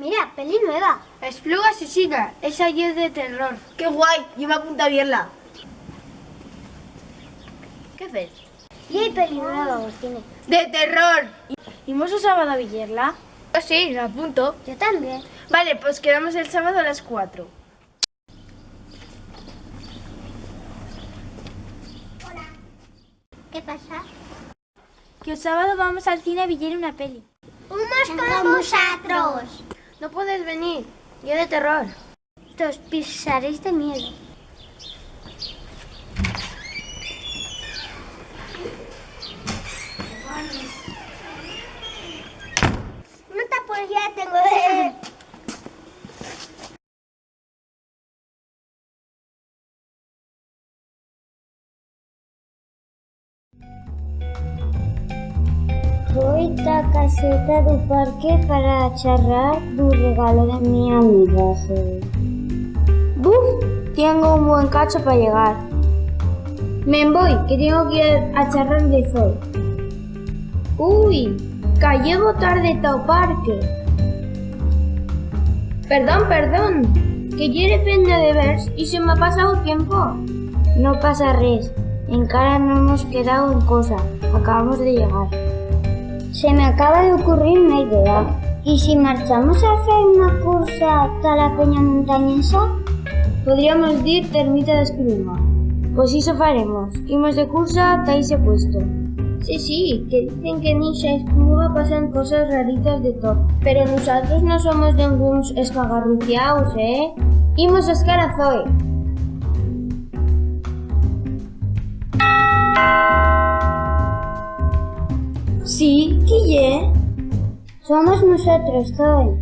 Mira, peli nueva. Espluga asesina. Esa ya es de terror. ¡Qué guay! Yo me apunto a verla. ¿Qué ves? Y hay peli nueva al cine. ¡De terror! ¿Imos el sábado a Villerla? Yo sí, me apunto. Yo también. Vale, pues quedamos el sábado a las 4. ¿Qué pasa? Que el sábado vamos al cine a Villar una peli. ¡Unos con vosotros! No puedes venir. Yo de terror. Te os pisaréis de miedo. No te ya tengo de... Voy a caseta do parque para charrar do regalo de mi amiga. Buf, tengo un buen cacho para llegar. Me voy, que tengo que ir a charrar de sol. Uy, que llego tarde ao parque. Perdón, perdón, que quiere fenda de vers y se me ha pasado tiempo. No pasa res, encara no hemos quedado en cosa, acabamos de llegar. Se me acaba de ocurrir unha idea. ¿Y si marchamos a hacer una cursa tal a peña montañesa? Podríamos dir termita de espruma. Pois iso faremos. Imos de cursa ata ese puesto. Sí, sí, que dicen que nixa espruma pasan cosas raritas de todo. Pero nosotros non somos ningúns escagarruciaos, eh? Imos a escarazoe. Sí, ¿qué Somos nosotros, Zoe.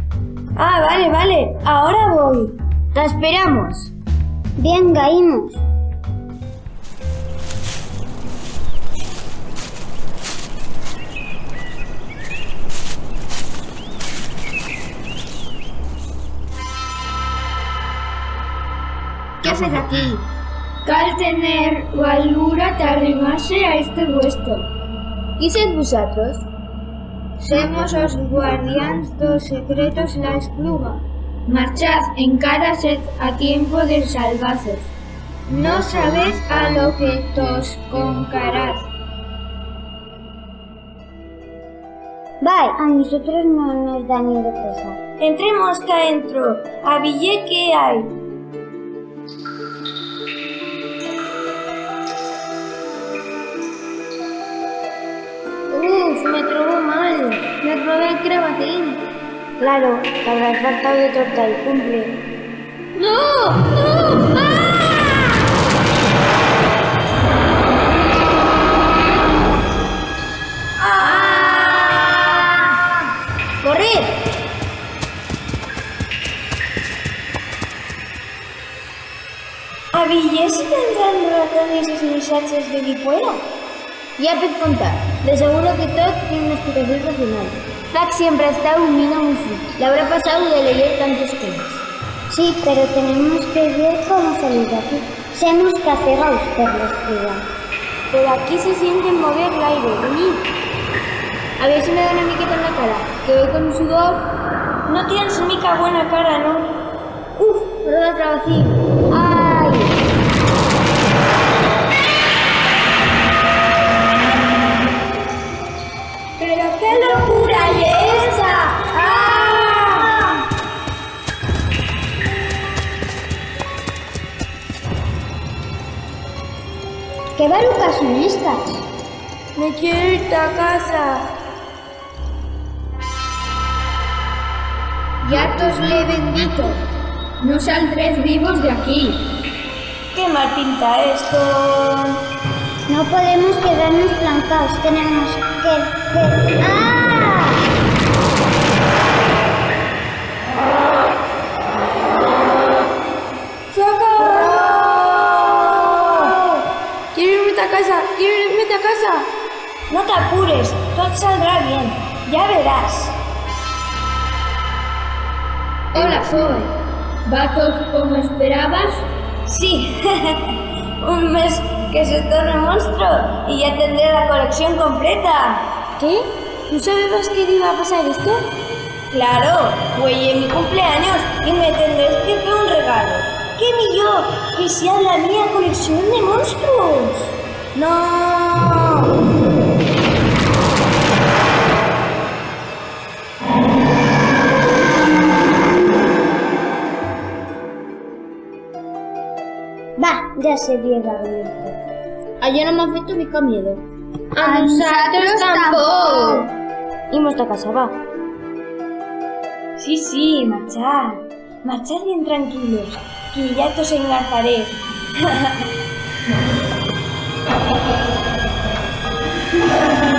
Ah, vale, vale. Ahora voy. La esperamos. Bien, gaímos. ¿Qué haces aquí? Cal tener valura te arrimase a este puesto. ¿Y sed vosotros? Semos os guardiáns dos secretos la espluga. Marchad, encara sed a tiempo de salvazos. No sabes a lo que tos concarás. Bye, a nosotros no nos da ni de cosa. Entremos que adentro. A que hay. Me robé el crevacín. Claro, te habrás faltado de torta y cumple. ¡No! ¡No! ¡Ah! ¡Corred! ¿A Villés se tendrán ratones esos muchachos de fuera? Ya puedes contar. De seguro que todo explicación racional. Zack siempre ha estado un mino muy frío. Le habrá pasado de leer tantos temas. Sí, pero tenemos que ver cómo salir de aquí. Semos cacegaos por los privados. Pero aquí se siente mover el aire. Venid. A ver si me da una miqueta en la cara. Que voy con un sudor. No tienes mica buena cara, ¿no? Uf, perdón, trabacín. Qué locura es esa! ¿Qué barucas son estas? Me quiero ir a casa. Ya os le bendito. No saldréis vivos de aquí. ¿Qué mal pinta esto? No podemos quedarnos plantados, tenemos que... que- ¡Ah! Quiero irme a casa, quiero irme a casa. No te apures, todo saldrá bien. Ya verás. Hola, Zoe. ¿Va todo como esperabas? Sí. Un mes que se torne monstruo y ya tendré la colección completa. ¿Qué? ¿No sabías que iba a pasar esto? Claro, güey, en mi cumpleaños y me tendréis que hacer un regalo. ¿Qué millón? Que sea la mía colección de monstruos. No. Va, ja sé bien Gabriel. Allò no m'ha fet una mica miedo. A nosaltres tampoc. A casa, va. Sí, sí, marchad. Marchad bien tranquilos, que ya os engarzaré. Imos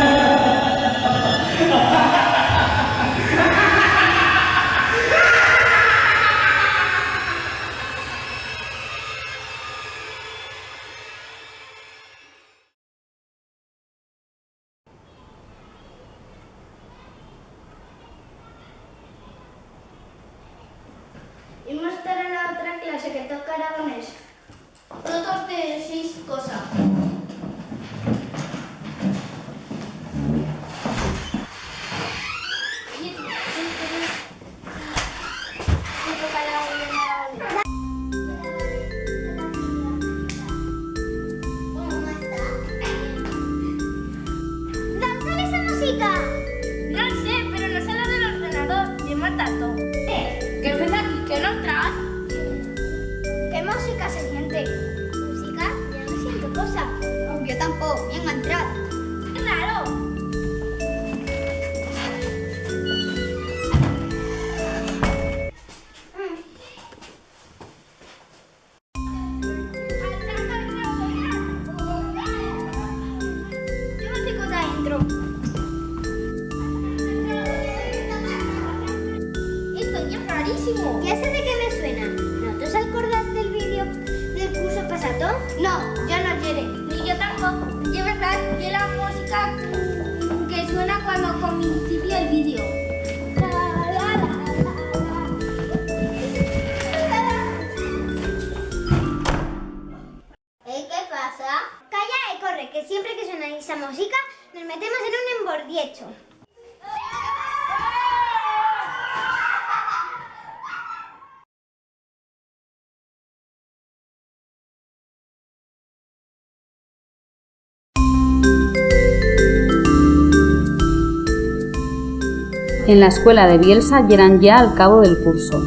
En la escuela de Bielsa llegan ya al cabo del curso.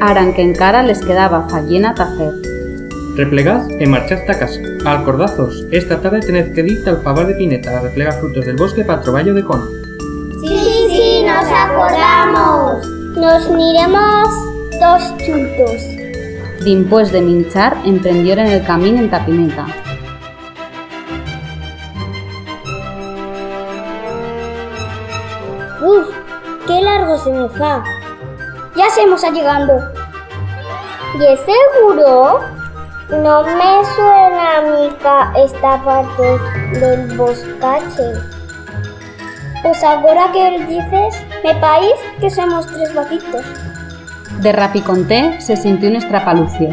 Aran que encara les quedaba fallena tacer. Replegad e marchad a casa. Alcordazos, esta tarde tened que dir al favar de Pineta a replegar frutos del bosque para troballo de cono. Sí, sí, nos acordamos. Nos miremos dos chuntos. Dimpués de minchar, emprendieron el camino en Tapineta. Largo se. Ya estamos llegando. ¿Y es seguro? No me suena mica esta parte del boscache. Pues ahora que dices, me país que somos tres vaquitos. De Rapiconté se sintió un estrapalucio.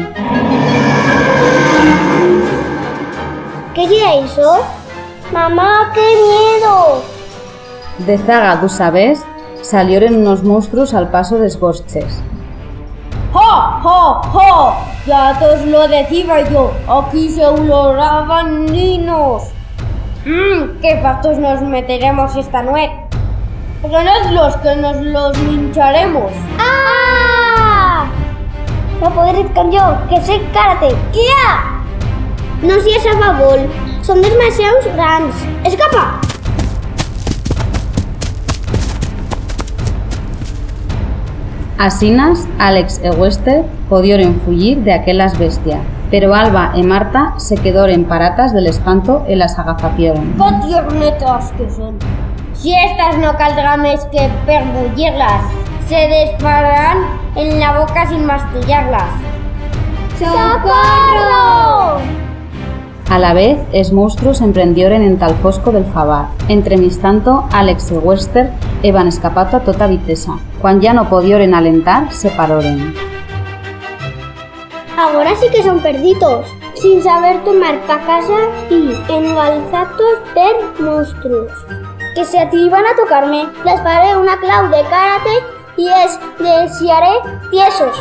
¿Qué es eso? Mamá, qué miedo. De zaga, tú sabes, salieron unos monstruos al paso de esbosches. ¡Jo, jo, jo! Ya te os lo decía yo. Aquí se oloraban niños. Mmm, qué patos nos meteremos esta noche. los que nos los lincharemos. ¡Ah! No podré con yo, que soy karate. ¡Kia! No seas a favor. Son demasiado grandes. ¡Escapa! Asinas, Alex e Wester podieron fugir de aquellas bestias, pero Alba e Marta se quedaron paratas del espanto y las agazapieron. ¡Qué tiernetas que son! Si estas no caldrán es que perbullirlas, se dispararán en la boca sin mastillarlas. ¡Socorro! A la vez, es monstruos emprendieron en tal fosco del favar. Entremistanto, Alex e Wester evan escapato a tota vitesa. Quan ja no podioren alentar, se paroren. Ahora sí que son perditos, sin saber tomar pa casa y engalzados per monstruos. Que se atrevan a tocarme, les faré una clau de karate y es desearé tiesos.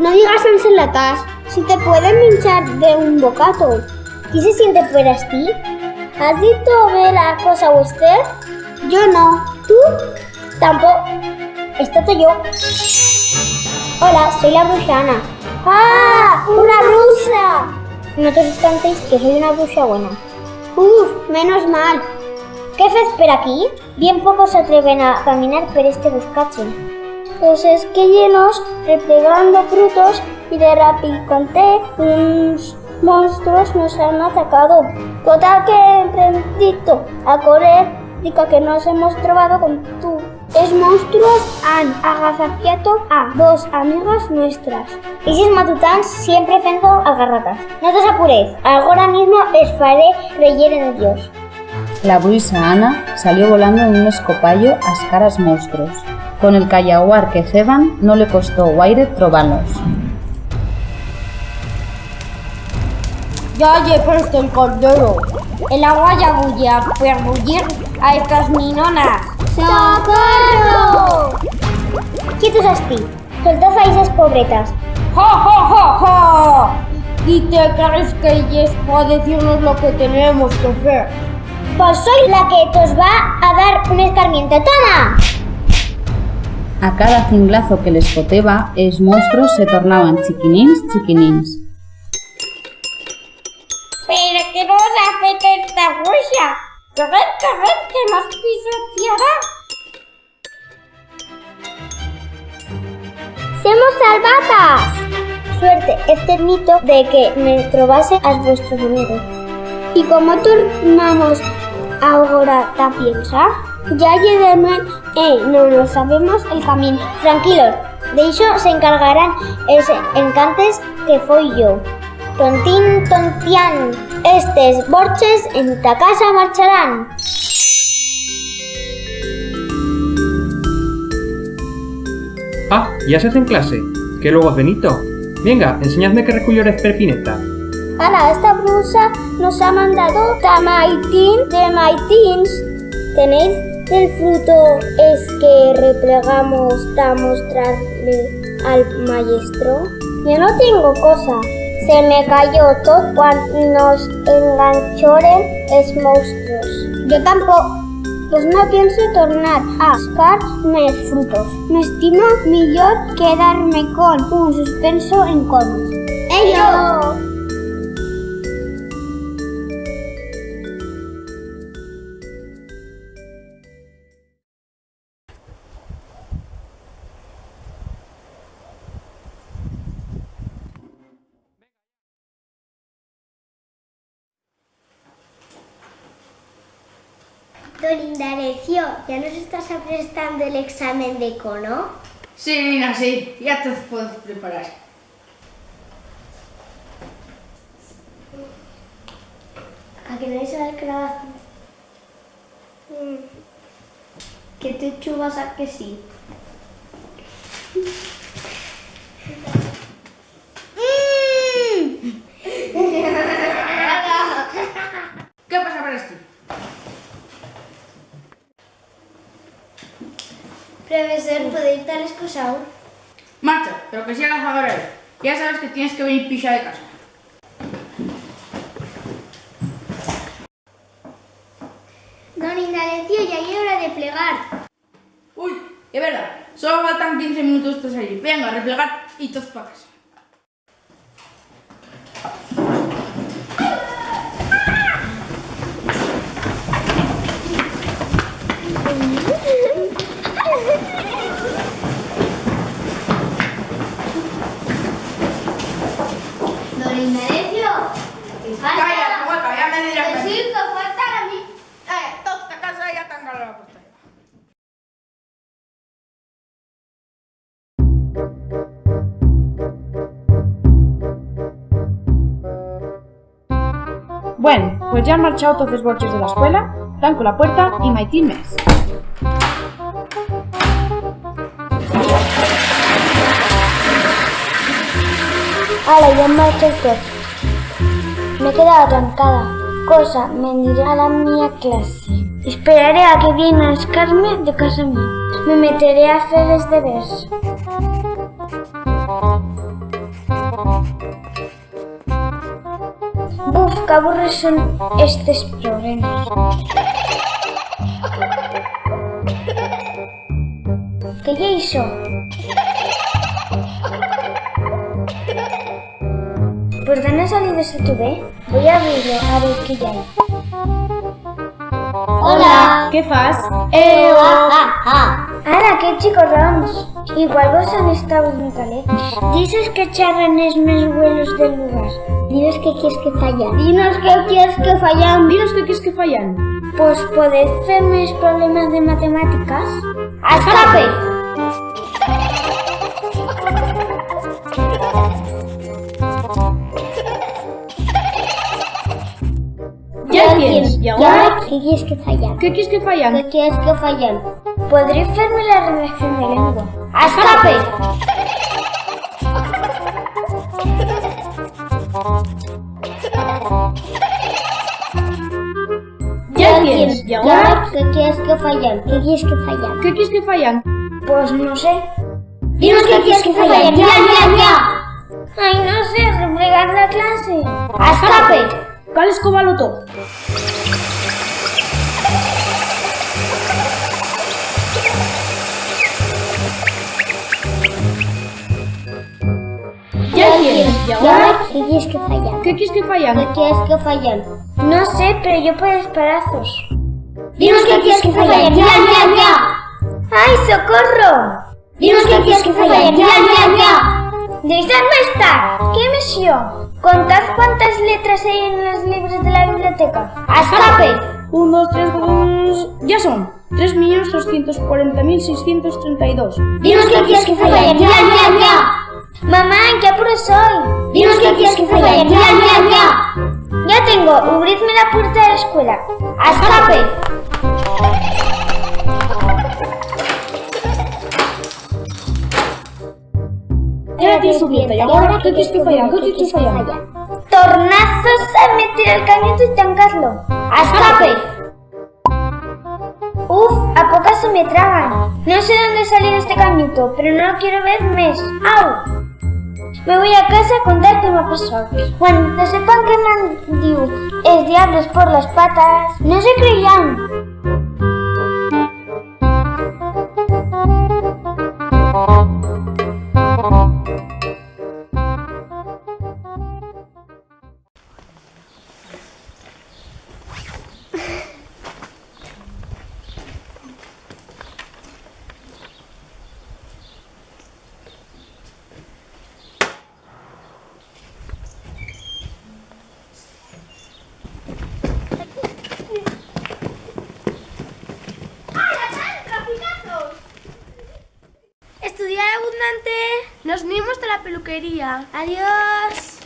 No digas ensalatas, si te pueden hinchar de un bocato. ¿Y se siente por ti? ¿Has visto ver la cosa Wester? Yo no. ¿Tú? Tampoco. Estate yo. Hola, soy la bruja Ana. ¡Ah! ¡Una bruja! No te asustéis que soy una bruja buena. Uf, menos mal. ¿Qué fe espera aquí? Bien pocos se atreven a caminar por este boscache. Pues es que llenos, replegando frutos y de rapiconté, unos monstruos nos han atacado. Total que he emprendido a correr, dica que nos hemos trovado con tú. Es monstruos han agazafiado a dos amigas nuestras. Y si es matután, siempre fendo agarratas. No te apures, ahora mismo es faré creyer en Dios. La bruisa Ana salió volando en un escopallo a escaras monstruos. Con el callaguar que ceban no le costó guaire trobarlos. Ya presto el cordero. El agua ya bulle a perbullir a estas minonas. ¡Socorro! Quietos asti, soltad a esas pobretas. ¡Ja, ja, ja, ja! ¿Y te crees que ella es para decirnos lo que tenemos que hacer? Pues soy la que os va a dar un escarmiento. ¡Toma! A cada cinglazo que les foteba, els monstruos se tornaban chiquinins, chiquinins. ¿Pero qué nos afecta esta huella? ¡Corred, corred, que nos pisoteará! ¡Somos salvadas! Suerte, este mito de que me trobase a vuestros amigos. ¿Y cómo tornamos ahora ta piensa? Ya lleguemos, eh, no nos sabemos el camino. Tranquilos, de eso se encargarán ese encantes que fui yo. Tontín, tontián, estes borches en ta casa marcharán. Ah, ya se hace en clase. Que luego Benito. Venga, enseñadme qué recullor es perpineta. Ana, esta blusa nos ha mandado Tamaitín de Maitins. ¿Tenéis el fruto es que replegamos a mostrarle al maestro? Yo no tengo cosa. Se me cayó todo cuando nos enganchoren es monstruos. Yo tampoco. Pues no pienso tornar a buscar mis frutos. Me estimo mejor quedarme con un suspenso en conos. ¡Ello! Don Indalecio, ¿ya nos estás prestando el examen de cono? Sí, Nina, sí. Ya te puedes preparar. ¿A que no sabes que la Que te chubas a que sí. ¿Qué pasa para esto? Profesor, ¿podéis dar excusado? Marcha, pero que sea cazadora él. Ya sabes que tienes que venir pisa de casa. Don Indalecio, ya hay hora de plegar. Uy, es verdad. Solo faltan 15 minutos para salir. Venga, a replegar y todos para casa. Don Indalecio, ¿qué falta? Calla, hueca, ya me dirás. Que sí, que falta a mí. Eh, toda esta casa ya tan cara la puerta. Bueno, pues ya han marchado todos los borches de la escuela, Blanco la puerta y Maitín mes. Ala, ya marcho todos. Me he quedado trancada. Cosa, me diré a la mía clase. Esperaré a que viene a escarme de casa mía. Me meteré a hacer deberes. Que aburres son estos problemas. ¿Qué ya hizo? ¿Por dónde ha salido ese tube? Voy a abrirlo a ver qué ya hay. Hola. ¿Qué fas? Eh, ah, ah. Ara, qué chicos rams. Igual vos han estado en calé. Dices que charran es más vuelos del lugar. Dinos que quieres que fallan. Dinos que quieres que fallan. Dinos que quieres que fallan. Pues podés hacerme problemas de matemáticas. ¡A escape! Ya tienes. ¿Y Ya, ahora? ¿qué quieres que fallan? ¿Qué quieres que fallan? ¿Qué quieres que fallan? ¿Podré hacerme la redacción de lengua? ¡A escape! Ya tienes. ¿Y ahora? ¿Qué quieres que fallan? ¿Qué quieres que fallan? ¿Qué quieres que fallan? Pues no sé. Dinos que quieres que fallan. ¡Ya, ya, ya! Ay, no sé, replegar la clase. ¡A escape! Cal escóbalo todo. Ya tienes. ¿Y ahora? ¿Qué quieres que fallan? ¿Qué quieres que fallan? ¿Qué quieres que fallan? No sé, pero yo puedo esperazos. Dinos que quieres que fallan. ¡Ya, ya, ya! ¡Ay, socorro! Dinos que quieres que fallan. ¡Ya, ya, ya! ¡Deixadme estar! ¿Qué misión? Contad cuántas letras hay en los libros de la biblioteca. ¡A escape! 1, 2, 3, 4, ya son 3.240.632. Dinos que quieres que fallan. ¡Ya, ya, ya! Mamá, ¿en qué apuro soy? Dinos que quieres que fallan. ¡Ya, ya, ya! Ya tengo, abridme la puerta de la escuela. ¡A escape! Tienes subiendo. ¿Y ahora que fallan? ¿Qué quieres que fallan? Tornazos a meter el cañito y tancadlo. ¡A escape! Uf, a pocas se me tragan. No sé dónde salió este cañito, pero no lo quiero ver más. ¡Au! Me voy a casa a contar qué me pasado. Cuando sepan que dicho es diablos por las patas, no se creían. Peluquería. Adiós.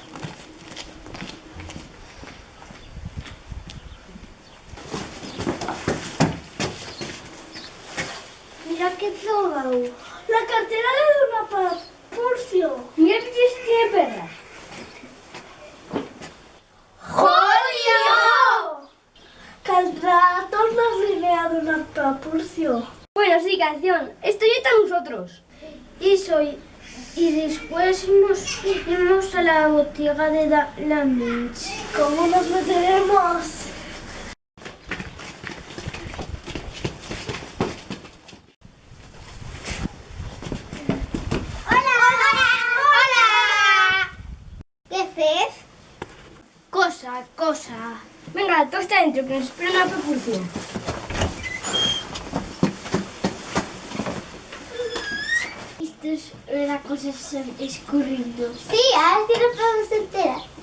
Mira qué todo. La cartera de Dona Purcio. Mira que tiene perra. ¡Jolio! Caldrá tornar a Dona Purcio. Bueno, sí, canción. Estoy está nosotros. Y soy. Y después nos iremos a la botiga de la, Minch. ¿Cómo nos meteremos? ¡Hola! ¡Hola! ¡Hola! ¿Qué haces? Cosa, cosa. Venga, tú está dentro, que nos espera una propulsión. Esto es la cosa escurriendo. Sí, ahora sí nos podemos enterar.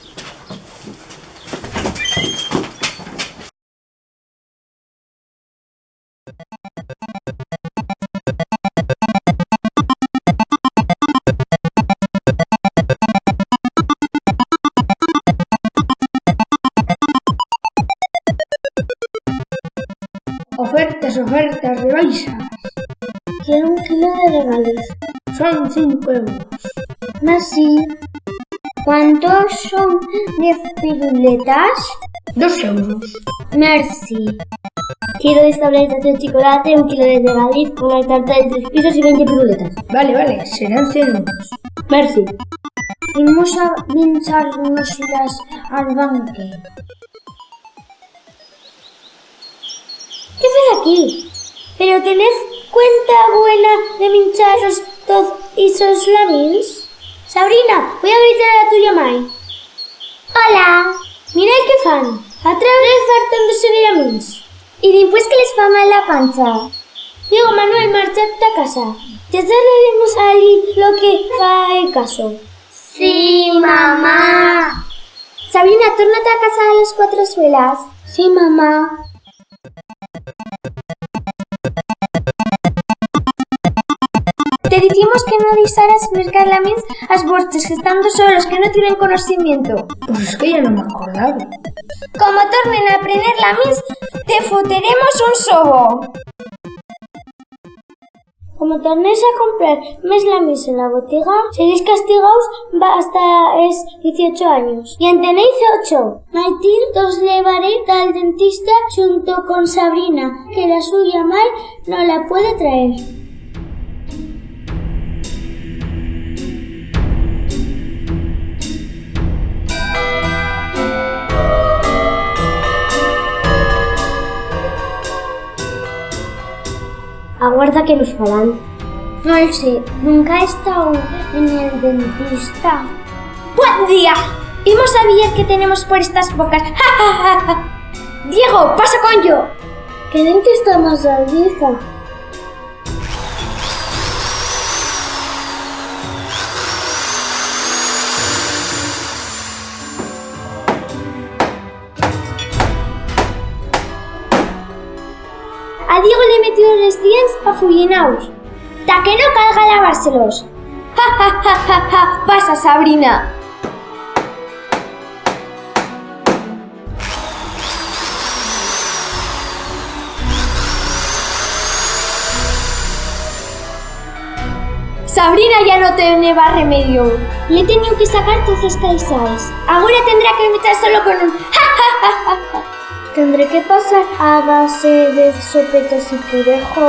Ofertas, ofertas, rebaixas. Quiero un kilo de regalos. Son 5 euros. Merci. ¿Cuántos son 10 piruletas? 2 euros. Merci. Quiero 10 tabletas de chocolate, un kilo de regaliz, una tarta de tres pisos y 20 piruletas. Vale, vale, serán 100 euros. Merci. Vamos a pincharnos las al banque. ¿Qué haces aquí? ¿Pero tenés cuenta buena de mincharos todos esos lamins? Sabrina, voy a gritar a tuya mai. Hola. Mira el que fan. A través fartándose de lamins. Y después que les va mal la pancha. Digo, Manuel, marchate a casa. Ya daremos ahí lo que va el caso. Sí, mamá. Sabrina, tórnate a casa de las cuatro suelas. Sí, mamá. Te decimos que no deixaras mercar lamins as vostres que estando solos, que no tienen conocimiento. Pues es que ya no me acordaba. Como tornen a aprender lamins, te foteremos un sobo. Como tornes a comprar mes lamins en la botiga, seréis castigados hasta es 18 años. Y en tenéis 8. Maitín os llevaré al dentista junto con Sabrina, que la suya mal no la puede traer. Aguarda que nos falan. Sé, nunca he estado en el dentista. ¡Buen día! Hemos sabido que tenemos por estas bocas. Diego, pasa con yo. ¿Qué dentista más vieja? Dientes afullinaos. Ta que no calga lavárselos. Ja, ja, ja, ja, ja. Pasa, Sabrina. Sabrina ya no tiene más remedio. Le he tenido que sacar todas calzas. Ahora tendrá que meter solo con un ja, ja, ja, ja. Tendré que pasar a base de sopetas y purejo.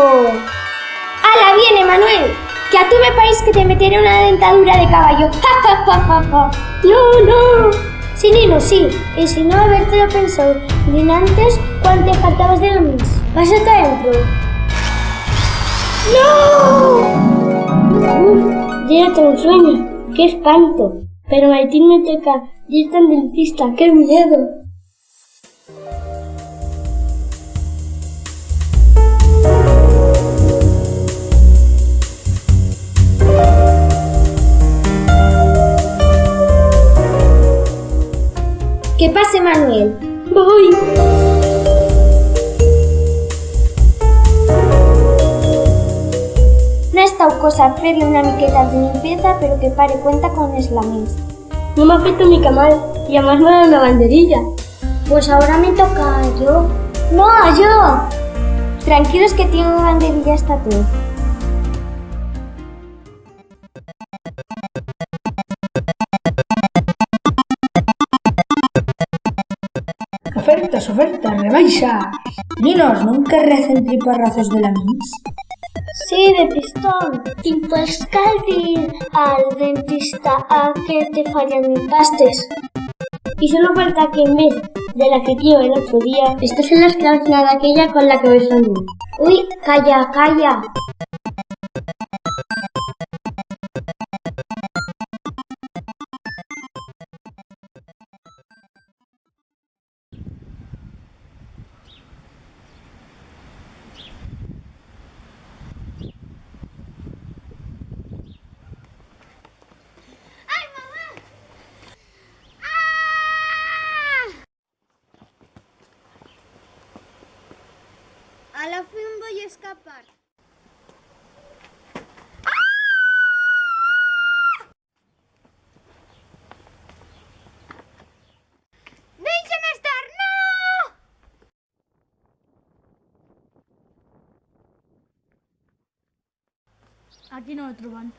¡Hala, viene, Manuel! Que a tú me parece que te meteré una dentadura de caballo. ¡Ja, ja, ja, ja! ¡No, no! Sí, Nino, sí. Y si no, habértelo pensado. Bien antes, cuando te faltabas de la mis. Vas hasta adentro. ¡No! Uf, ya tengo un sueño. ¡Qué espanto! Pero Martín me toca. Y está en dentista. ¡Qué miedo! Que pase Manuel. Voy. No ha estado cosa hacerle una miqueta de limpieza, pero que pare cuenta con eslamins. No me afecta mi camal y además me da una banderilla. Pues ahora me toca yo. ¡No, yo! Tranquilos que tengo banderilla hasta tú. Ofertas, ofertas, rebaixas. Ninos, nunca recen triparrazos de la mis. Sí, de pistón. Y pues ir al dentista a que te fallan mis pastes. Y solo falta que en vez de la que quiero el otro día, estas son las cláusulas de aquella con la que me soñé. Uy, calla, calla. Escapar. ¡No! Aquí no me troban.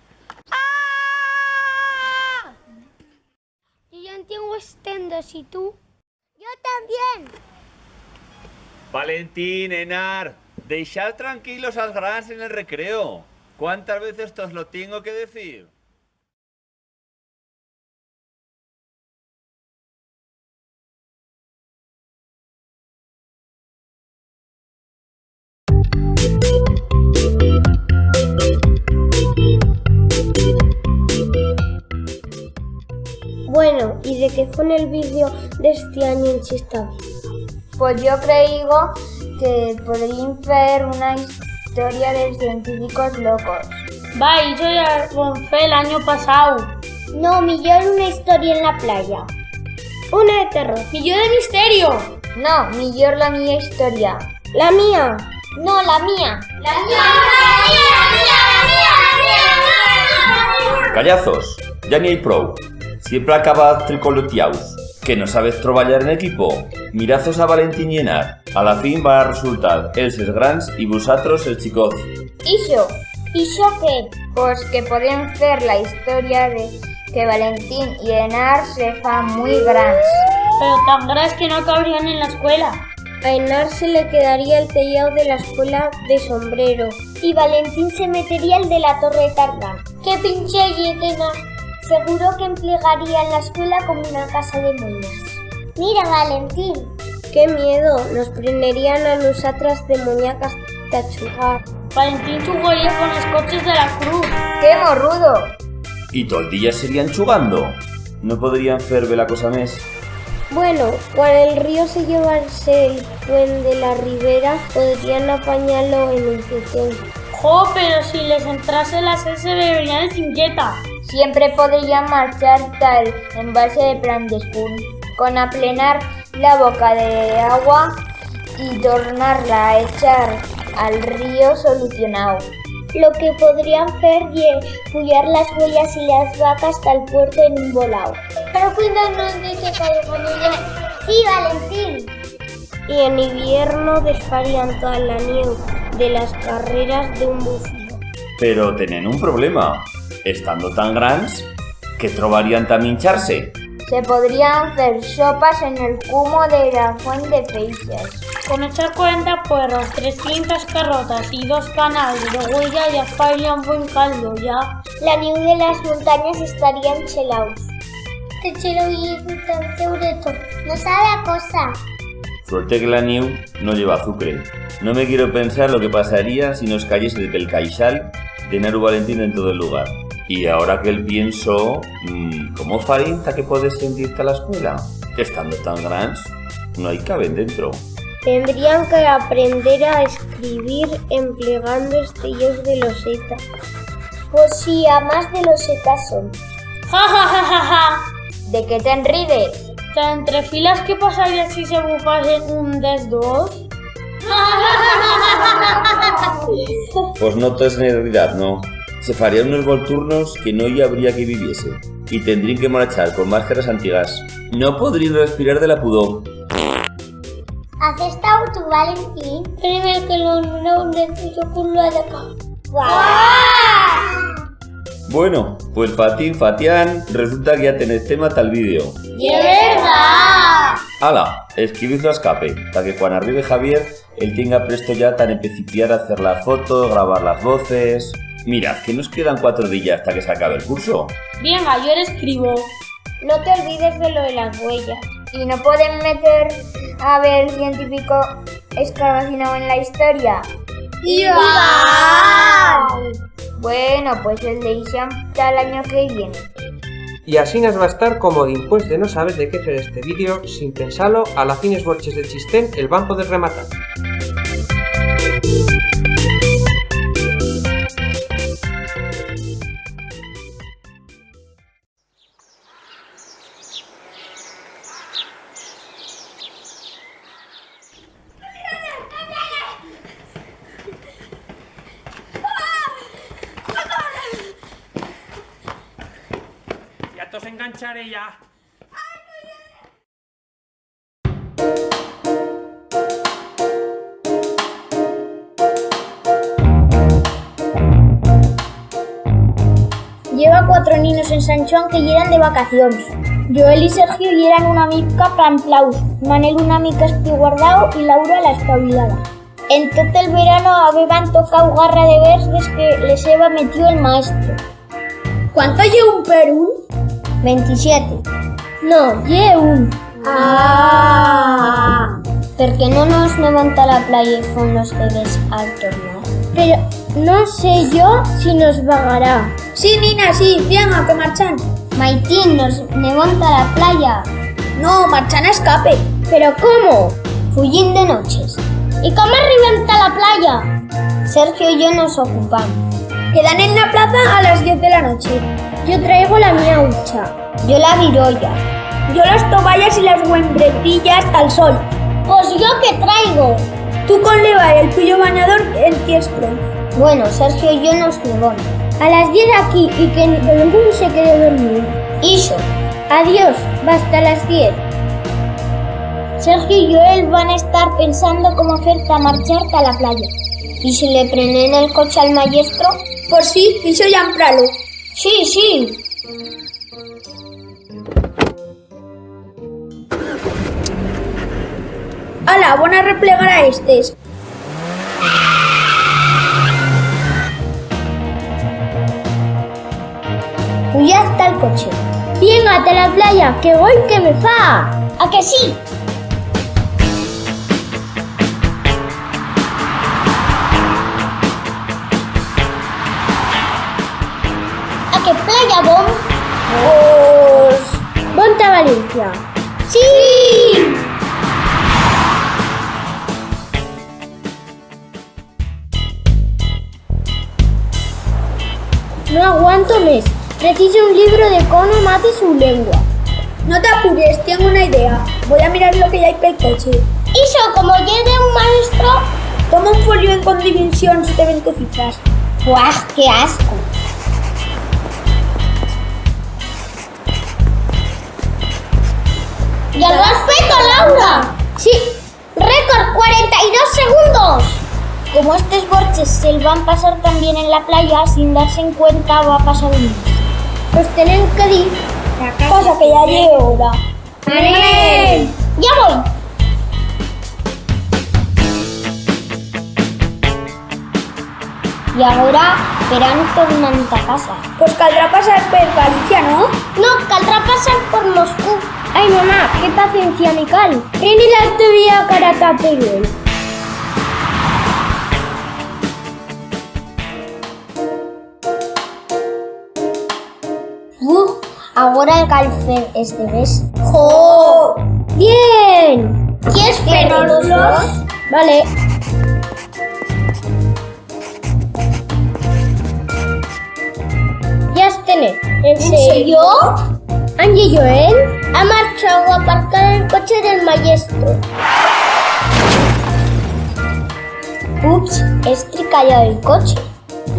Y yo entiendo estendos, ¿y tú? Yo también. Valentín, Enar, deixad tranquilos al grans en el recreo. ¿Cuántas veces os lo tengo que decir? Bueno, ¿y de qué fue el vídeo de este año en Chistavi? Pues yo creo que podrían hacer una historia de científicos locos. Va, yo ya lo fue el año pasado. No, millón una historia en la playa. Una de terror. Millón de misterio. No, millor la mía historia. La mía. No, la mía. La mía, Callazos, ya ni hay pro. Siempre acabas tricoloteaus. Que no sabes trabajar en equipo. Mirazos a Valentín y Enar. A la fin va a resultar elses grans y vosotros el chicoz. ¿Iso? ¿Iso qué? Pues que podemos hacer la historia de que Valentín y Enar se fan muy grandes. Pero tan grandes que no cabrían en la escuela. A Enar se le quedaría el tellado de la escuela de sombrero. Y Valentín se metería el de la torre de Tarzán. ¡Qué pinche yetena! Seguro que emplearía la escuela como una casa de moñas. Mira, Valentín. ¡Qué miedo! Nos prenderían a nosotras de muñecas de chugar. Valentín jugaría con los coches de la cruz. ¡Qué morrudo! Y todo el día serían chugando. No podrían hacer la cosa mes. Bueno, cuando el río se llevase el puente de la ribera, podrían apañarlo en un pequeño. Jo, pero si les entrase la sed se beberían el cinqueta. Siempre podrían marchar tal en base de plan de spoon, con aplenar la boca de agua y tornarla a echar al río solucionado. Lo que podrían hacer es pullar las huellas y las vacas hasta el puerto en un volado. Pero cuidado, no dice que Sí, Valentín. Y en invierno desfarían toda la nieve de las carreras de un bufio. Pero tienen un problema. Estando tan grandes, que trobarían también hincharse. Se podrían hacer sopas en el cumo de la fuente Feixas. Con echar 40 puerros, 300 carrotas y dos canales de huella ya faría un buen caldo, ya. La nieve de las montañas estarían chelados. Te chelo y tan segureto. No sabe a cosa. Suerte que la nieve no lleva azúcar. No me quiero pensar lo que pasaría si nos cayese el pelcaixal de Naru Valentín en todo el lugar. Y ahora que el pienso, mmm, ¿cómo farinta que puedes sentirte a la escuela? Estando tan grandes, no hay caben dentro. Tendrían que aprender a escribir empleando estellos de loseta. Pues sí, a más de losetas son. Ja, ja, ja, ja, ja. ¿De qué te enrides? ¿Entre filas qué pasaría si se bufasen un des dos? Pues no es realidad, no. Se farían unos volturnos que no ya habría que viviese. Y tendrían que marchar con máscaras antiguas. No podrían respirar de la pudor. ¿Has estado tu Valentín? Primero que lo no necesito con lo de acá. Bueno, pues Fatín, Fatián, resulta que ya tenés tema tal vídeo. ¡De verdad! ¡Hala! Escribidlo a escape, para que cuando arribe Javier, él tenga presto ya tan empeciciar a hacer la foto, grabar las voces... Mirad, que nos quedan cuatro días hasta que se acabe el curso. Venga, yo le escribo. No te olvides de lo de las huellas. ¿Y no pueden meter a ver científico escarabacinado en la historia? ¡Iván! Bueno, pues el de Isham está el año que viene. Y así nos va a estar como después de no saber de qué hacer este vídeo, sin pensarlo, a la fines borches de chistén el van poder rematar. Lleva cuatro niños en San Juan que llegan de vacaciones. Joel y Sergio y eran una mica planplaus, Manel una mica espiguardao y Laura la espabilada. En todo el verano habían tocado garra de vers des que les heba metido el maestro. ¿Cuánto lleva un Perú? 27. No, lle un. Ah. Porque no nos levanta la playa y son los bebés al tornar. Pero no sé yo si nos vagará. Sí, Nina, sí, venga, que marchan. Maitín nos levanta la playa. No, marchan a escape. ¿Pero cómo? Fullín de noches. ¿Y cómo reventa la playa? Sergio y yo nos ocupamos. Quedan en la plaza a las 10 de la noche. Yo traigo la mía hucha. Yo la virolla. Yo las toballas y las huembretillas al sol. Pues yo qué traigo. Tú con leva y el tuyo bañador en tiestro. Bueno, Sergio y yo nos levamos. A las 10 aquí y que ninguno se quede dormido. Iso. Adiós, basta las 10. Sergio y Joel van a estar pensando cómo hacerte a marcharte a la playa. ¿Y si le prenden el coche al maestro? Por sí, iso ya en pralo. Sí, sí. Ala, van a replegar a estes. Ya está el coche. Venga, a la playa, que voy que me fa. ¿A que sí? ¿A qué playa, Bon? Pues... Ponte a Valencia. ¡Sí! No aguanto mes. Preciso un libro de cómo mate su lengua. No te apures, tengo una idea. Voy a mirar lo que hay pel coche. Iso, como llegue un maestro... Toma un folio en condimensions de 20 cifras. ¡Buah, qué asco! ¡Ya lo has feito, Laura! Sí, récord 42 segundos. Como estos borches se van a pasar también en la playa sin darse en cuenta va a pasar un mes. Pues tienen que ir. Cosa que ya hora. ¡Vale! ¡Ya voy! Y ahora verán tornant a casa. Pues caldrá pasar per Galicia, ¿no? No, caldrá pasar por Moscú. Ay, mamá, qué paciencia, Mical. Rini la tuya cara Perú. Ahora el calfer este mes. ¡Jo! ¡Bien! ¿Quieres ferro los dos? Vale. Ya tener. ¿En serio? Angie y Joel ha marchado a aparcar el coche del maestro. Ups, he estricallado el coche.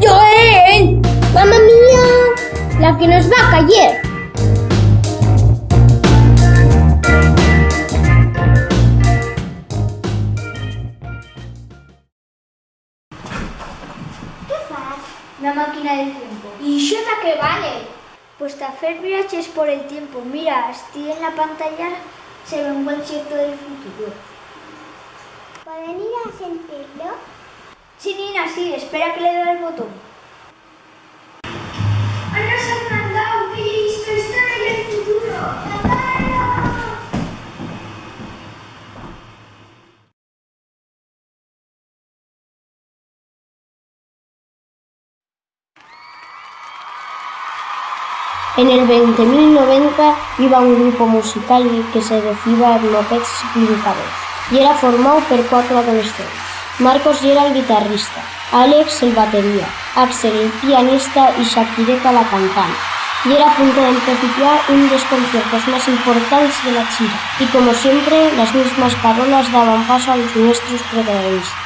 ¡Joel! ¡Mamma mía! La que nos va a caer. La máquina del tiempo. ¿Y Xota que vale? Pues te hacer viajes por el tiempo. Mira, estoy en la pantalla, se ve un concierto del futuro. ¿Pueden ir a sentirlo? Sí, Nina, sí, espera que le dé el botón. En el 20.090 iba un grupo musical que se decía Mopeds Brincador y era formado por cuatro adolescentes. Marcos era el guitarrista, Alex el batería, Axel el pianista y Shakireka la cantante. Y era a punto de empezar un de los conciertos más importantes de la China. Y como siempre, las mismas parolas daban paso a los nuestros protagonistas.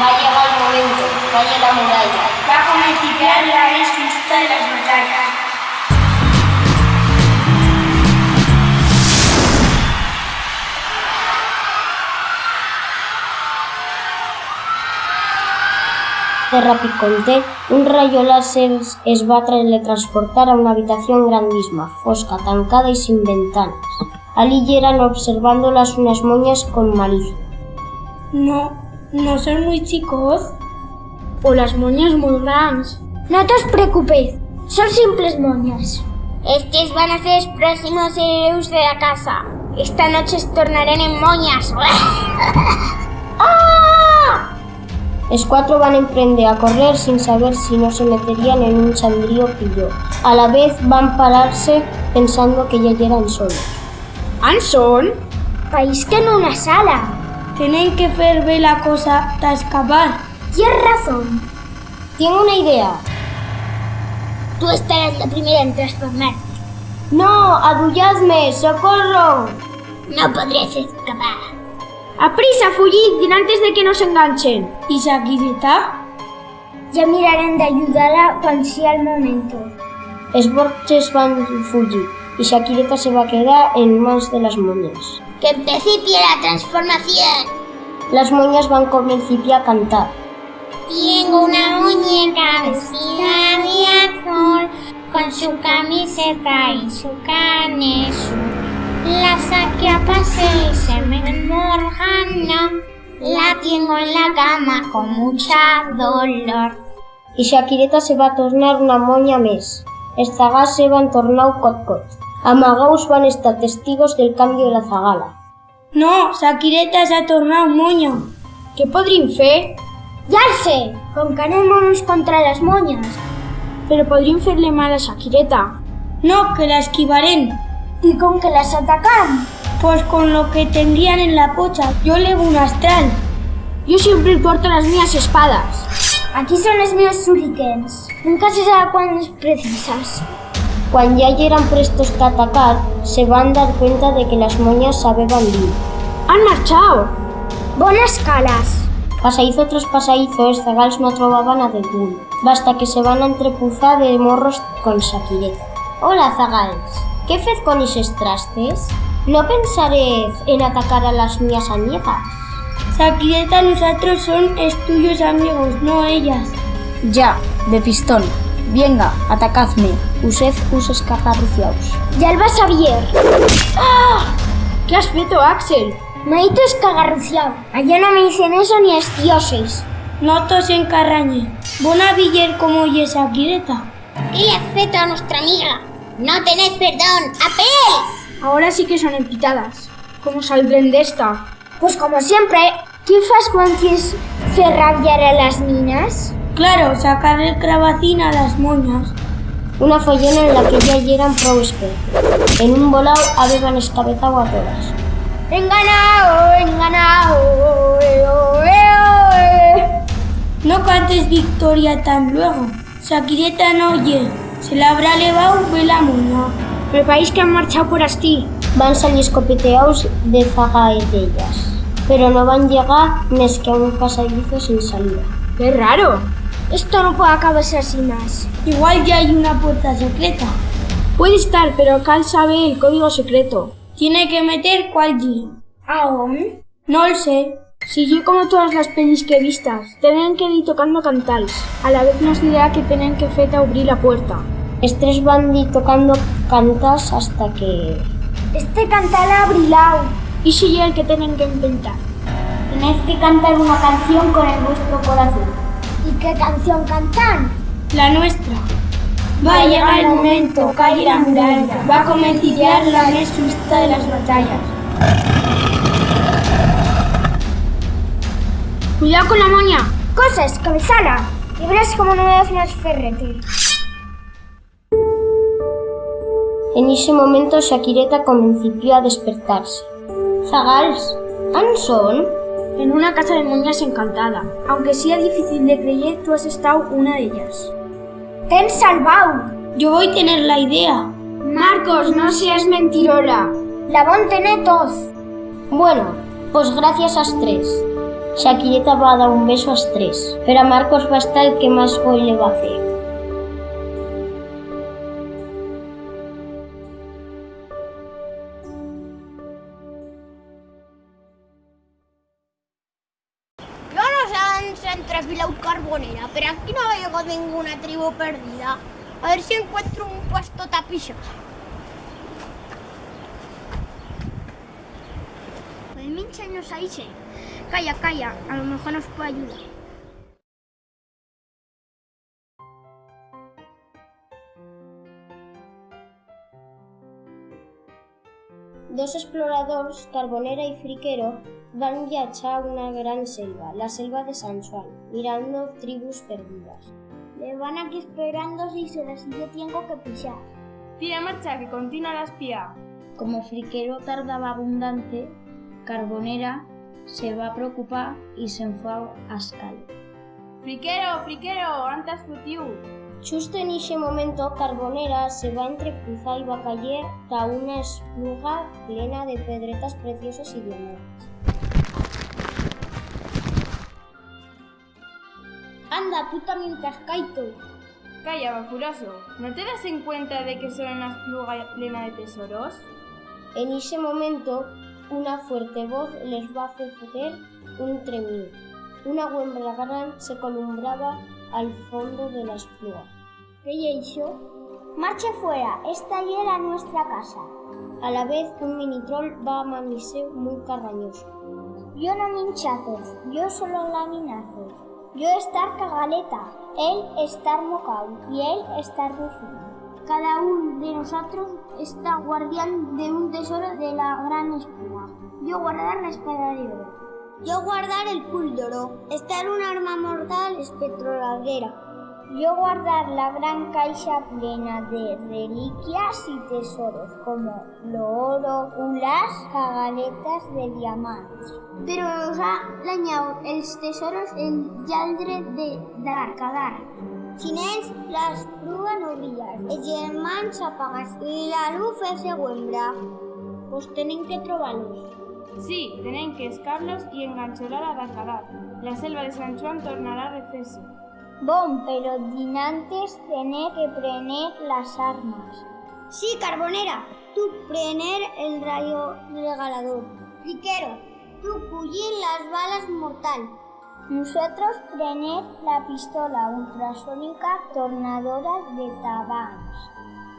Va a el momento, calle la muralla. La de las batallas. De rapiconté, un rayo láser es va a teletransportar a una habitación grandísima, fosca, tancada y sin ventanas. Allí llegan observándolas unas moñas con malicia. No, no son muy chicos. O las moñas muy grandes. No te os preocupéis, son simples moñas. Estos van a ser los próximos héroes de la casa. Esta noche se tornarán en moñas. ¡Ah! Los cuatro van a emprender a correr sin saber si no se meterían en un chandrío pillo. A la vez van a pararse pensando que ya llegan solos. ¿Anson? País que en una sala. Tienen que ver la cosa hasta escapar. Tienes razón. Tengo una idea. Tú estarás la primera en transformarte. ¡No! ¡Adulladme! ¡Socorro! No podrías escapar. ¡Aprisa, fugid! antes de que nos enganchen! ¿Y Shakirita? Ya mirarán de ayudarla cuando sea el momento. Els borges van fugir y Shakireta se va a quedar en manos de las moñas. ¡Que principie la transformación! Las moñas van a comenzar a cantar. Tengo una muñeca vestida de azul, con su camiseta y su azul. La saqué a pasear y se me enmorjana. La tengo en la cama con mucha dolor. Y Shakireta se va a tornar una moña més. Els zagals se van tornar cot-cot. Amagaus van estar testigos del cambio de la zagala. No, Shakireta s'ha tornat moña. Què podríem fer? Anem uns contra les moñas. Però podríem fer-li mal a Shakireta. No, que la esquivarem. ¿Y con que las atacan? Pues con lo que tendrían en la pocha. Yo levo un astral. Yo siempre porto las mías espadas. Aquí son los míos shurikens. Nunca se sabe cuándo es precisas. Cuando ya llegan prestos a atacar, se van a dar cuenta de que las moñas sabeban bien. Han marchado. Buenas calas. Pasadizo tras pasadizo, els zagals no trobaven a Debul, basta que se van a entrepuzar de morros con Shakireta. Hola, zagals. ¿Qué fez con esos trastes? No pensaré en atacar a las mías añejas. Shakireta, nosotros son tuyos amigos, no ellas. Ya, de pistón. Venga, atacadme. Usted us escaparruciaos. Ya el vas a ver. ¡Ah! ¿Qué has feito, Axel? Maito escagarruciado. Allá no me dicen eso ni es dioses. No tos en carrañe. Bona viller como oye Shakireta. ¿Qué le has a nuestra amiga? No tenéis perdón. ¡Apels! Ahora sí que son empitadas. ¿Cómo saldrán de esta? Pues como siempre, ¿qué fas cuando hacer rabiar a las niñas? Claro, sacar el cravacín a las moñas. Una follona en la que ya llegan expertos. En un volao habían escabezado a todas. ¡Enganao! ¡Enganao! ¡Eh, oh, eh, oh, eh! No cantes victoria tan luego. Shakireta no oye. Se la habrá levado ve la moña. Me país que han marchado por Asti. Van salir escopeteados de zagaellas, pero no van llegar més que a un pasadizo sin salida. ¡Qué raro! Esto no puede acabarse así más. Igual ya hay una puerta secreta. Puede estar, pero Cal sabe el código secreto. Tiene que meter cuál G. ¿Aún? No lo sé. Si yo como todas las pelis que vistas, tienen que ir tocando cantals. A la vez nos dirá que tienen que feta abrir la puerta. Els tres van dir tocando cantas hasta que... Este cantal abrilao. ¿Y si yo el que tienen que inventar? Tenéis que cantar una canción con el vuestro corazón. ¿Y qué canción cantan? La nuestra. Va a llegar el momento, calle la muralla. Va a comenzar la justa de las batallas. ¡Cuidado con la moña! Cosas, cabezala. Y verás cómo no me das más ferrete. En ese momento Shakireta comenzó a despertarse. Zagals, ¿han son? En una casa de moñas encantada. Aunque sea difícil de creer, tú has estado una de ellas. ¡Te han salvado! Yo voy a tener la idea. Marcos, no seas mentirola. La van tener todos. Bueno, pues gracias a tres. Shakireta va a dar un beso a tres, pero a Marcos va a estar el que más gol le va a hacer. ¡No nos han entrefilado carbonera, pero aquí no ha llegado ninguna tribu perdida. A ver si encuentro un puesto tapizo. Pues mincha nos sí. Calla, calla, a lo mejor nos puede ayudar. Dos exploradors, Carbonera y Friquero, van viatjar a una gran selva, la selva de San Juan, mirando tribus perdidas. Le van aquí esperando si se decide tengo que pisar. Tira marcha, que continúa la espía. Como Friquero tardaba abundante, Carbonera se va a preocupar y se enfua a escal. Friquero, friquero, antes futiu. Justo en ese momento, Carbonera se va a entrecruzar y va a caer a una espluga plena de pedretas preciosas y diamantes. Anda, tú también te has caído. Calla, bafurazo. ¿No te das en cuenta de que son una espluga plena de tesoros? En ese momento, una fuerte voz les va a hacer un tremido. Una huembra gran se columbraba al fondo de la espluga. ¿Qué hizo? Marche fuera, esta ya era nuestra casa. A la vez, un mini troll va a manirse muy carrañoso. Yo no minchazos, yo solo laminazos. Yo estar cagaleta, él estar mocao y él estar rufino. Cada uno de nosotros está guardián de un tesoro de la gran espuma. Yo guardar la espada de oro. Yo guardar el púldoro, estar un arma mortal espectroladera. Yo guardar la gran caixa plena de reliquias y tesoros como lo oro, ulas, cagaletas de diamantes. Pero nos ha dañado els tesoros el yaldre de Darkadar. Sin ells, l'espluga no brilla, els germans s'apagats i la luz se huembra. Pues tenen que trobar-los. Sí, tienen que escarlos y engancholar a Darkadar. La selva de San Juan tornará a recerse. Bon, pero dinantes tener que prener las armas. Sí, Carbonera, tú prener el rayo regalador. Friquero, tú cuyin las balas mortal. Nosotros prener la pistola ultrasónica tornadora de tabans.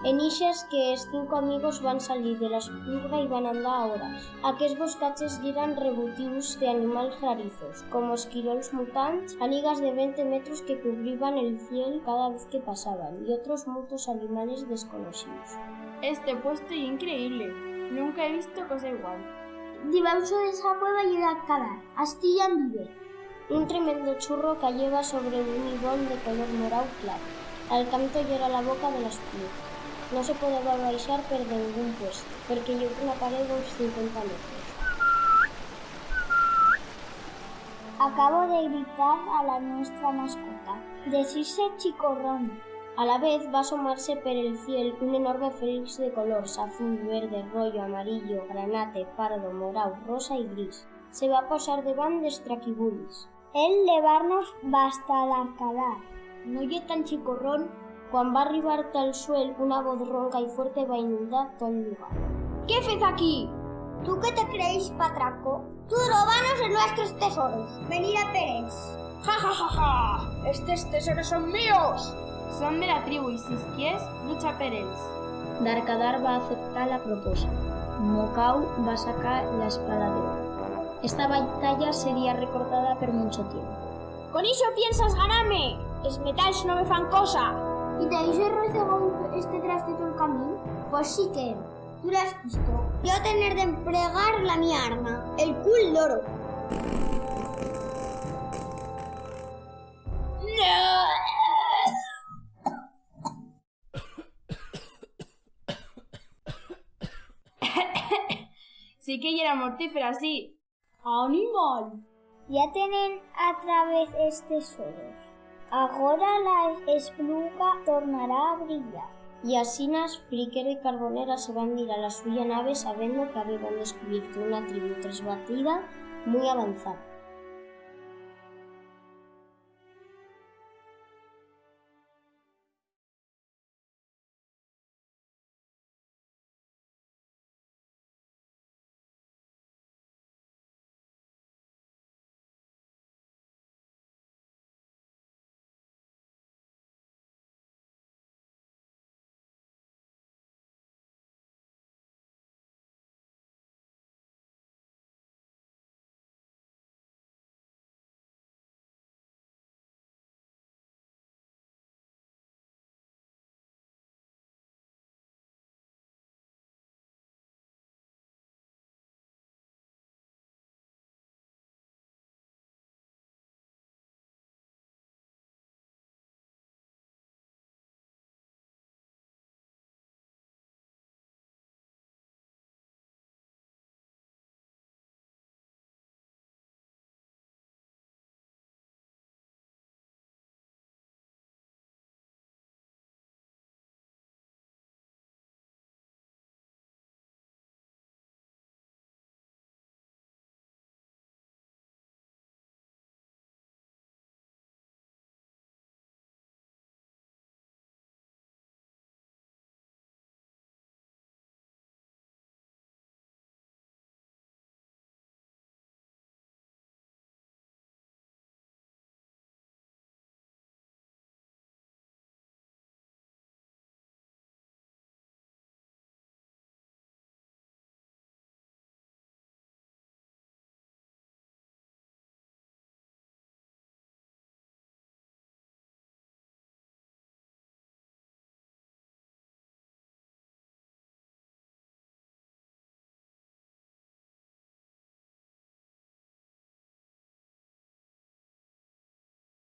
En ixes que els cinco amigos van salir de l'espluga i van andar horas. Aquests boscatges eren rebutius de animals rarizos, como esquirols mutants, anigas de 20 metros que cubrían el cielo cada vez que pasaban, y otros muchos animales desconocidos. Este puesto es increíble. Nunca he visto cosa igual. Debajo de esa cueva y Darkadar, Astilla vive. Un tremendo churro cayeva sobre un ibón de color morado claro. Al canto era la boca de l'espluga. No se podía baixar per ningún puesto, porque llegó una pared de uns 50 metros. Acabo de gritar a la nuestra mascota. Decirse chicorrón. A la vez va a asomarse por el cielo un enorme félix de colores azul, verde, rollo, amarillo, granate, pardo, morado, rosa y gris. Se va a posar davant dels traquibulis. El levarnos basta d'arcadar. No hi tan chicorrón Quan va arribar al suel, una voz ronca y fuerte va a inundar todo el lugar. ¿Qué haces aquí? ¿Tú qué te creéis, patraco? Tú robanos en nuestros tesoros. Venir a Pérez. ¡Ja, ja, ja, ja! ¡Estos tesoros son míos! Son de la tribu y si quieres, lucha ells. Darkadar va a aceptar la propuesta. Mokau va a sacar la espada de oro. Esta batalla sería recordada por mucho tiempo. ¿Con eso piensas ganarme? Es metals no me fan cosa. ¿Y te habéis rozagado este traste todo el camino? Pues sí que, tú lo has visto. Yo tener de emplear la mi arma, el cul loro. sí que era mortífera, sí. ¡Animal! Ya tienen a través este solo. Ahora la espluga tornará a brillar. Y así Nas, Friquero y Carbonera se van a ir a la suya nave sabiendo que habían descubierto una tribu tresbatida muy avanzada.